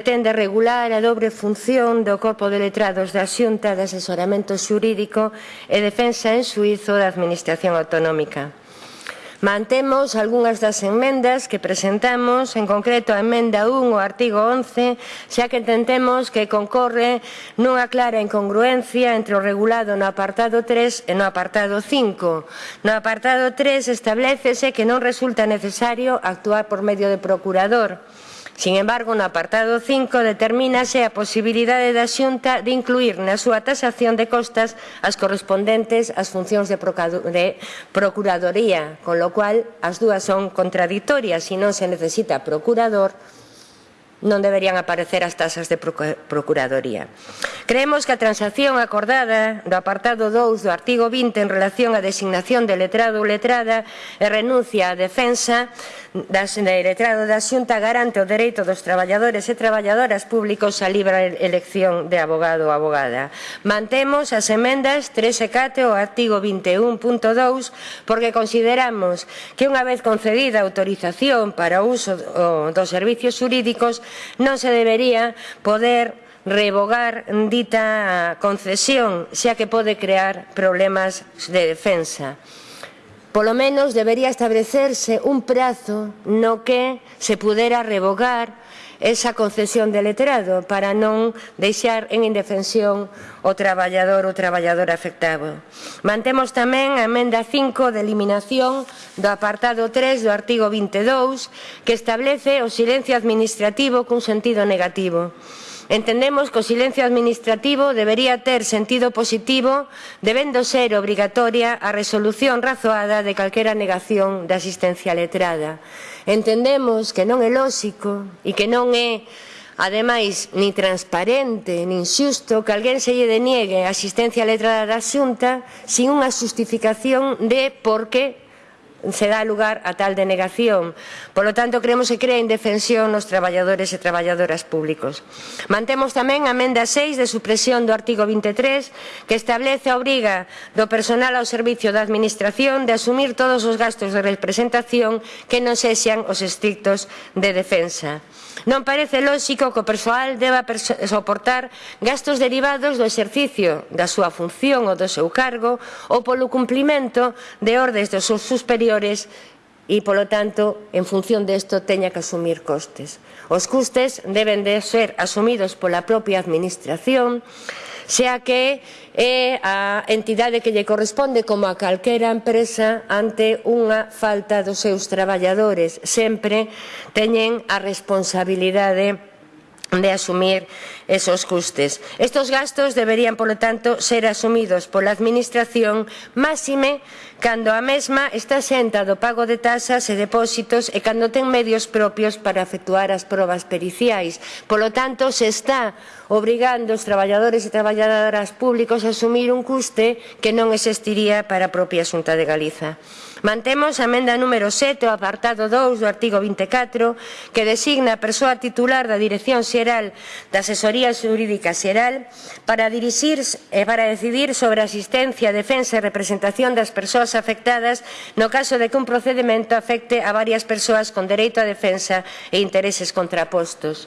pretende regular a dobre función do Corpo de Letrados da Xunta de Asesoramento Xurídico e Defensa en Suizo da Administración Autonómica. Mantemos algunhas das enmendas que presentamos, en concreto a emenda 1 ao artigo 11, xa que entendemos que concorre nunha clara incongruencia entre o regulado no apartado 3 e no apartado 5. No apartado 3 establecese que non resulta necesario actuar por medio de procurador, Sin embargo, no apartado 5 determínase a posibilidade da xunta de incluir na súa tasación de costas as correspondentes ás funcións de, procuradoría, con lo cual as dúas son contradictorias, se non se necesita procurador, non deberían aparecer as tasas de procuradoría. Creemos que a transacción acordada do apartado 2 do artigo 20 en relación á designación de letrado ou letrada e renuncia á defensa das, de letrado da xunta garante o dereito dos traballadores e traballadoras públicos á libre elección de abogado ou abogada. Mantemos as emendas 3 e 4 ao artigo 21.2 porque consideramos que unha vez concedida a autorización para o uso dos servicios xurídicos non se debería poder revogar dita concesión, xa que pode crear problemas de defensa. Polo menos debería establecerse un prazo no que se pudera revogar esa concesión de letrado para non deixar en indefensión o traballador ou traballadora afectado. Mantemos tamén a emenda 5 de eliminación do apartado 3 do artigo 22 que establece o silencio administrativo cun sentido negativo. Entendemos que o silencio administrativo debería ter sentido positivo debendo ser obrigatoria a resolución razoada de calquera negación da asistencia letrada. Entendemos que non é lóxico e que non é Ademais, ni transparente, nin xusto que alguén se lle deniegue a asistencia letrada da xunta sin unha xustificación de por que se dá lugar a tal denegación. Polo tanto, creemos que crea indefensión nos traballadores e traballadoras públicos. Mantemos tamén a Menda 6 de supresión do artigo 23 que establece a obriga do personal ao servicio da Administración de asumir todos os gastos de representación que non sexan os estrictos de defensa. Non parece lóxico que o persoal deba soportar gastos derivados do exercicio da súa función ou do seu cargo ou polo cumplimento de ordes dos seus superiores e, polo tanto, en función desto teña que asumir costes. Os custes deben de ser asumidos pola propia administración xa que é a entidade que lle corresponde como a calquera empresa ante unha falta dos seus traballadores. Sempre teñen a responsabilidade de asumir esos custes. Estos gastos deberían, polo tanto, ser asumidos pola Administración máxime cando a mesma está xenta do pago de tasas e depósitos e cando ten medios propios para efectuar as probas periciais. Polo tanto, se está obrigando os traballadores e traballadoras públicos a asumir un custe que non existiría para a propia Xunta de Galiza. Mantemos a emenda número 7 ao apartado 2 do artigo 24 que designa a persoa titular da Dirección Xeral da Asesoría Xurídica Xeral para dirixir e para decidir sobre a asistencia, defensa e representación das persoas afectadas no caso de que un procedimento afecte a varias persoas con dereito a defensa e intereses contrapostos.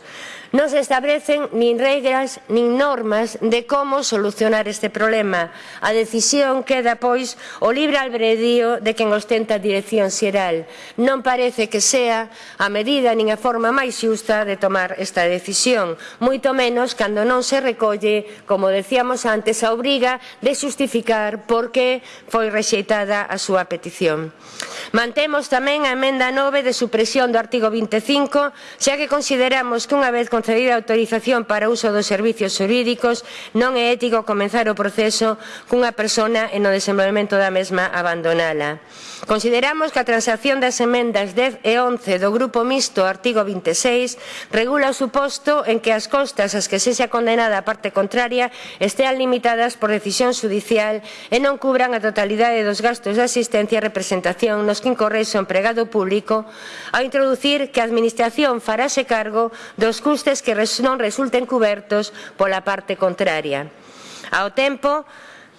Non se establecen nin regras nin normas de como solucionar este problema. A decisión queda, pois, o libre albredío de quen ostenta a dirección xeral. Non parece que sea a medida nin a forma máis xusta de tomar esta decisión, moito menos cando non se recolle, como decíamos antes, a obriga de xustificar por que foi rexeitada a súa petición. Mantemos tamén a emenda 9 de supresión do artigo 25, xa que consideramos que unha vez concedir a autorización para uso dos servicios xurídicos non é ético comenzar o proceso cunha persona e no desenvolvemento da mesma abandonala. Consideramos que a transacción das emendas 10 e 11 do Grupo Mixto artigo 26 regula o suposto en que as costas as que sexa condenada a parte contraria estean limitadas por decisión judicial e non cubran a totalidade dos gastos de asistencia e representación nos que incorre o empregado público ao introducir que a Administración farase cargo dos custes costes que non resulten cubertos pola parte contraria. Ao tempo,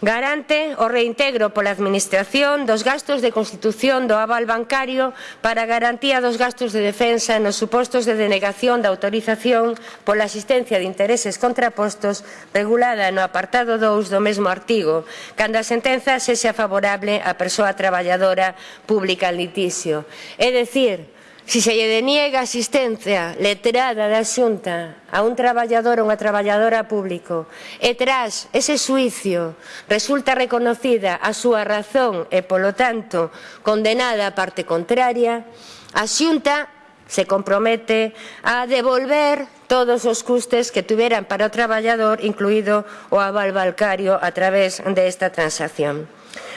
garante o reintegro pola Administración dos gastos de constitución do aval bancario para garantía dos gastos de defensa nos supostos de denegación da autorización pola asistencia de intereses contrapostos regulada no apartado 2 do mesmo artigo, cando a sentenza sexa favorable á persoa traballadora pública en litisio. É dicir, Se se lle deniega a asistencia letrada da xunta a un traballador ou unha traballadora público. E tras ese suicio resulta reconocida a súa razón e, polo tanto, condenada a parte contraria, a xunta se compromete a devolver todos os custes que tuveran para o traballador, incluído o aval balcario a través desta transacción.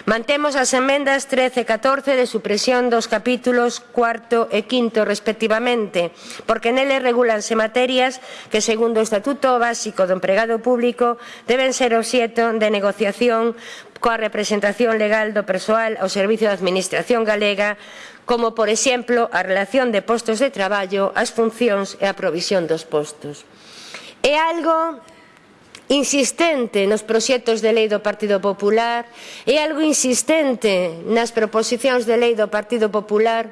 Mantemos as emendas 13 e 14 de supresión dos capítulos 4 e 5 respectivamente, porque neles regulanse materias que, segundo o Estatuto Básico do Empregado Público, deben ser obxeto de negociación coa representación legal do persoal ao Servicio da Administración Galega, como, por exemplo, a relación de postos de traballo, as funcións e a provisión dos postos. É algo insistente nos proxectos de lei do Partido Popular, é algo insistente nas proposicións de lei do Partido Popular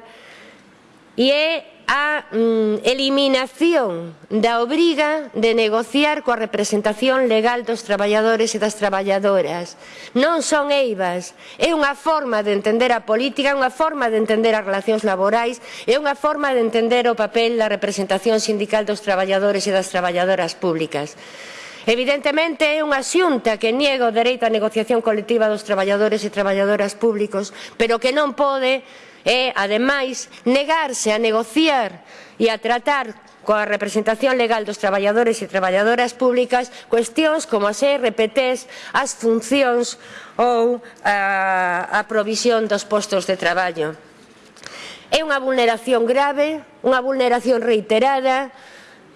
e é a mm, eliminación da obriga de negociar coa representación legal dos traballadores e das traballadoras. Non son eivas, é unha forma de entender a política, é unha forma de entender as relacións laborais, é unha forma de entender o papel da representación sindical dos traballadores e das traballadoras públicas. Evidentemente é unha xunta que niega o dereito á negociación colectiva dos traballadores e traballadoras públicos, pero que non pode é, ademais, negarse a negociar e a tratar coa representación legal dos traballadores e traballadoras públicas cuestións como as RPTs, as funcións ou a, a provisión dos postos de traballo. É unha vulneración grave, unha vulneración reiterada,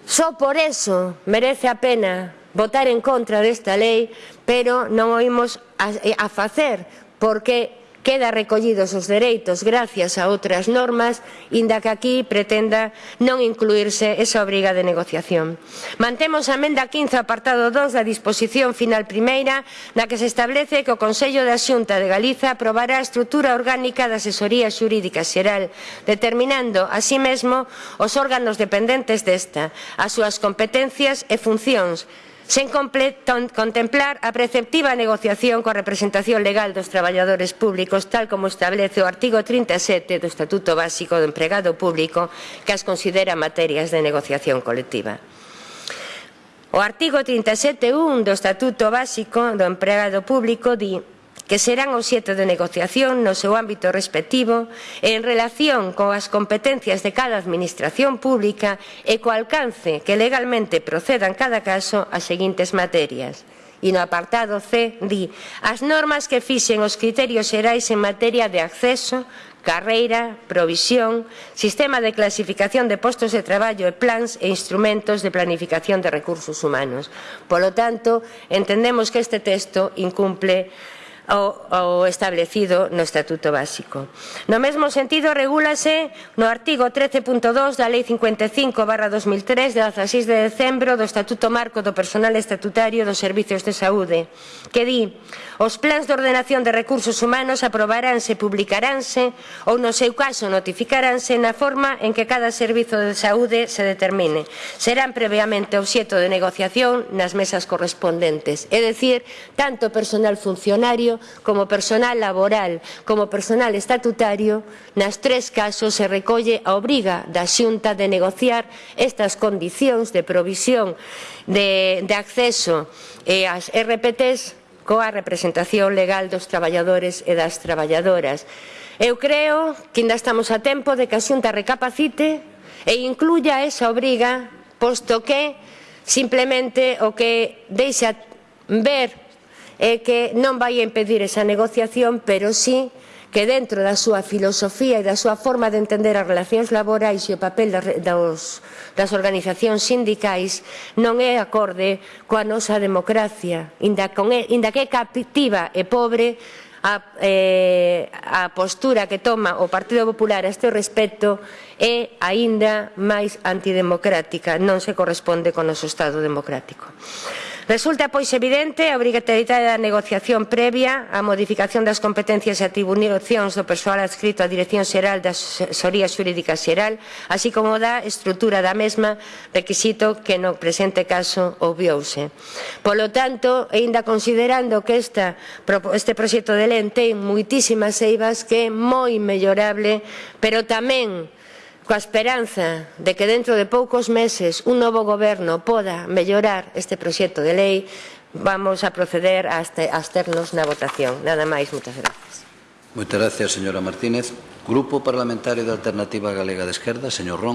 só por eso merece a pena votar en contra desta lei, pero non o imos a, a facer porque Queda recollidos os dereitos gracias a outras normas, inda que aquí pretenda non incluirse esa obriga de negociación. Mantemos a emenda 15 apartado 2 da disposición final primeira, na que se establece que o Consello da Xunta de Galiza aprobará a estrutura orgánica da asesoría xurídica xeral, determinando, así mesmo, os órganos dependentes desta, as súas competencias e funcións, sen contemplar a preceptiva negociación coa representación legal dos traballadores públicos tal como establece o artigo 37 do Estatuto Básico do Empregado Público que as considera materias de negociación colectiva. O artigo 37.1 do Estatuto Básico do Empregado Público di que serán obxeto de negociación no seu ámbito respectivo en relación coas competencias de cada administración pública e co alcance que legalmente proceda en cada caso as seguintes materias e no apartado C di as normas que fixen os criterios xerais en materia de acceso, carreira, provisión, sistema de clasificación de postos de traballo e plans e instrumentos de planificación de recursos humanos. Polo tanto, entendemos que este texto incumple ao, ao establecido no Estatuto Básico. No mesmo sentido, regúlase no artigo 13.2 da Lei 55 barra 2003 de 16 de decembro do Estatuto Marco do Personal Estatutario dos Servicios de Saúde, que di os plans de ordenación de recursos humanos aprobaránse, publicaránse ou, no seu caso, notificaránse na forma en que cada servizo de saúde se determine. Serán previamente obxeto de negociación nas mesas correspondentes, é dicir, tanto personal funcionario como personal laboral como personal estatutario, nas tres casos se recolle a obriga da Xunta de negociar estas condicións de provisión de, de acceso eh, ás RPTs coa representación legal dos traballadores e das traballadoras. Eu creo que ainda estamos a tempo de que a Xunta recapacite e incluya esa obriga, posto que simplemente o que deixa ver é que non vai impedir esa negociación, pero sí que dentro da súa filosofía e da súa forma de entender as relacións laborais e o papel das, das organizacións sindicais non é acorde coa nosa democracia, inda, con, inda que é captiva e pobre a, eh, a postura que toma o Partido Popular a este respecto é aínda máis antidemocrática, non se corresponde con o noso Estado democrático. Resulta, pois, evidente a obrigatoriedade da negociación previa á modificación das competencias e atribucións do persoal adscrito á Dirección Xeral da Asesoría Xurídica Xeral, así como da estrutura da mesma, requisito que no presente caso obviouse. Polo tanto, aínda considerando que esta, este proxecto de lei ten moitísimas eivas que é moi mellorable, pero tamén coa esperanza de que dentro de poucos meses un novo goberno poda mellorar este proxecto de lei, vamos a proceder a absternos na votación. Nada máis, moitas gracias. Moitas gracias, señora Martínez. Grupo Parlamentario de Alternativa Galega de Esquerda, señor Ron.